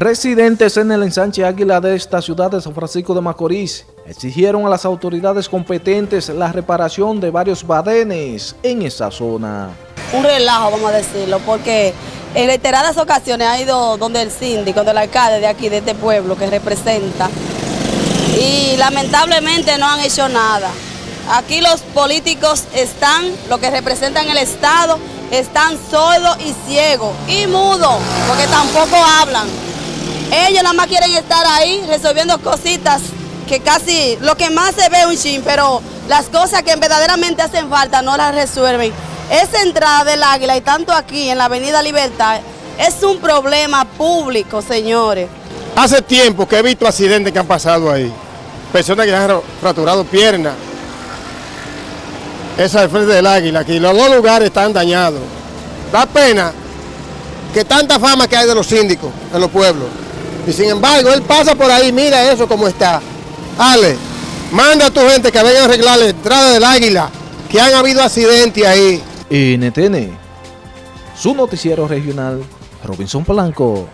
Residentes en el ensanche Águila de esta ciudad de San Francisco de Macorís exigieron a las autoridades competentes la reparación de varios badenes en esa zona. Un relajo, vamos a decirlo, porque en reiteradas ocasiones ha ido donde el síndico, donde el alcalde de aquí, de este pueblo que representa, y lamentablemente no han hecho nada. Aquí los políticos están, lo que representan el Estado, están sordos y ciegos y mudos, porque tampoco hablan. Ellos nada más quieren estar ahí resolviendo cositas que casi, lo que más se ve un chin, pero las cosas que verdaderamente hacen falta no las resuelven. Esa entrada del Águila y tanto aquí en la Avenida Libertad es un problema público, señores. Hace tiempo que he visto accidentes que han pasado ahí. Personas que han fracturado piernas. Esa es frente del Águila, aquí los dos lugares están dañados. Da pena que tanta fama que hay de los síndicos en los pueblos. Y sin embargo, él pasa por ahí, mira eso como está. Ale, manda a tu gente que venga a arreglar la entrada del Águila, que han habido accidentes ahí. NTN, su noticiero regional, Robinson Polanco.